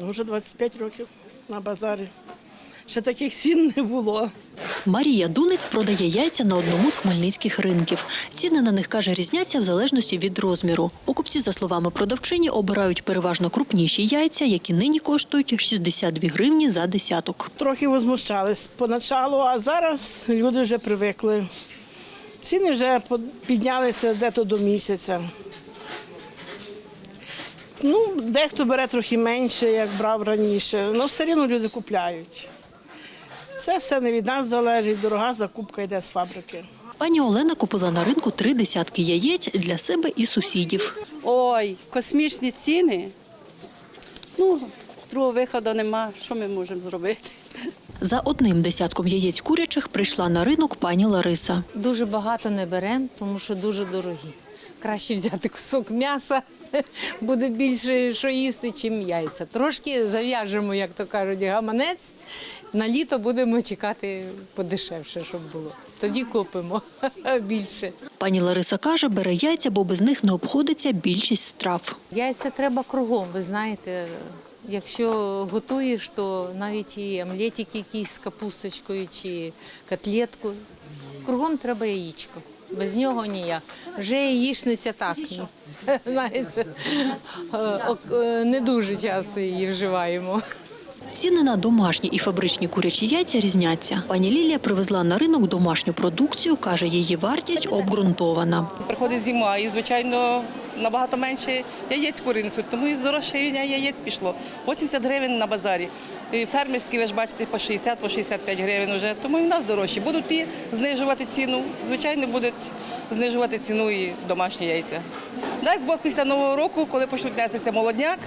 Ну, Вже 25 років на базарі. Ще таких цін не було. Марія Дунець продає яйця на одному з хмельницьких ринків. Ціни на них каже різняться в залежності від розміру. Покупці, за словами продавчині, обирають переважно крупніші яйця, які нині коштують 62 гривні за десяток. Трохи возмущались поначалу, а зараз люди вже привикли. Ціни вже піднялися дето до місяця. Ну, дехто бере трохи менше, як брав раніше, але все одно люди купляють. Це все не від нас залежить, дорога закупка йде з фабрики. Пані Олена купила на ринку три десятки яєць для себе і сусідів. Ой, космічні ціни. Ну, другого виходу нема. Що ми можемо зробити? За одним десятком яєць курячих прийшла на ринок пані Лариса. Дуже багато не беремо, тому що дуже дорогі. Краще взяти кусок м'яса, буде більше що їсти, чим яйця. Трошки зав'яжемо, як то кажуть, гаманець. На літо будемо чекати подешевше, щоб було. Тоді купимо більше. Пані Лариса каже, бере яйця, бо без них не обходиться більшість страв. Яйця треба кругом, ви знаєте. Якщо готуєш, то навіть і омлетик якийсь з капусточкою чи котлетку. Кругом треба яєчко. Без нього ніяк. Вже їшниця так. ну, Знаєте, е, е, не дуже часто її вживаємо. Ціни на домашні і фабричні курячі яйця різняться. Пані Лілія привезла на ринок домашню продукцію, каже, її вартість обґрунтована. Приходить зима і, звичайно, набагато менше яєць куринцю, тому і здорожчання яєць пішло. 80 гривень на базарі. І фермерські, ви ж бачите, по 60, по 65 гривень вже, тому і в нас дорожчі. Будуть ті знижувати ціну, звичайно, будуть знижувати ціну і домашні яйця. Дасть Бог після Нового року, коли почнуть нестися молодняк,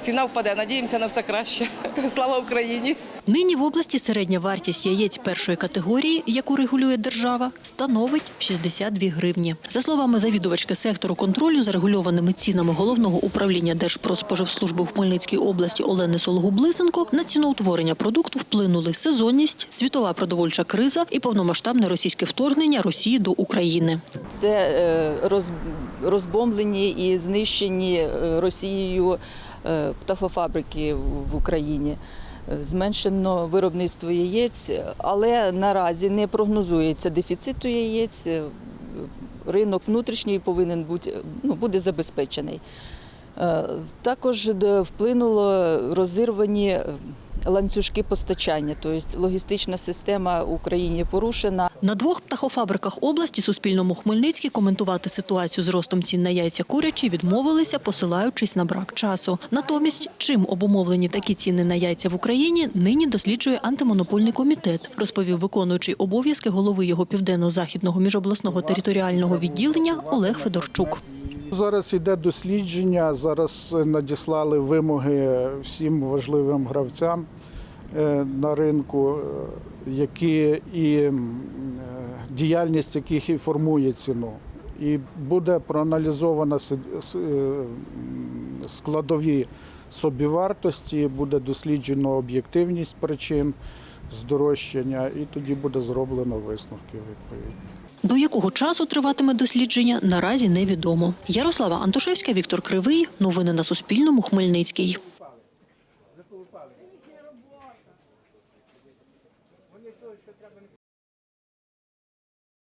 ціна впаде. Надіємося на все краще. Слава Україні! Нині в області середня вартість яєць першої категорії, яку регулює держава, становить 62 гривні. За словами завідувачки сектору контролю за регульованими цінами головного управління Держпродспоживслужби в Хмельницькій області Олени Сологуб-Блисенко, на ціноутворення продукту вплинули сезонність, світова продовольча криза і повномасштабне російське вторгнення Росії до України. Це е, розбомблені і знищені е, Росією е, птахофабрики в- в Україні. Е, Зменшено виробництво яєць, але наразі не прогнозується дефіциту яєць. Е, Ринок внутрішній повинен бути ну, буде забезпечений. Е, Також вплинуло розірвані е, ланцюжки постачання, тобто логістична система в Україні порушена. На двох птахофабриках області Суспільному Хмельницький коментувати ситуацію з ростом цін на яйця курячі відмовилися, посилаючись на брак часу. Натомість, чим обумовлені такі ціни на яйця в Україні, нині досліджує антимонопольний комітет, розповів виконуючий обов'язки голови його південно-західного міжобласного територіального відділення Олег Федорчук. Зараз йде дослідження. Зараз надіслали вимоги всім важливим гравцям е, на ринку, е, які і е, діяльність яких і формує ціну. І буде проаналізовано е, складові собівартості, буде досліджено об'єктивність причин здорожчання, і тоді буде зроблено висновки відповідні. До якого часу триватиме дослідження, наразі невідомо. Ярослава Антошевська, Віктор Кривий. Новини на Суспільному. Хмельницький.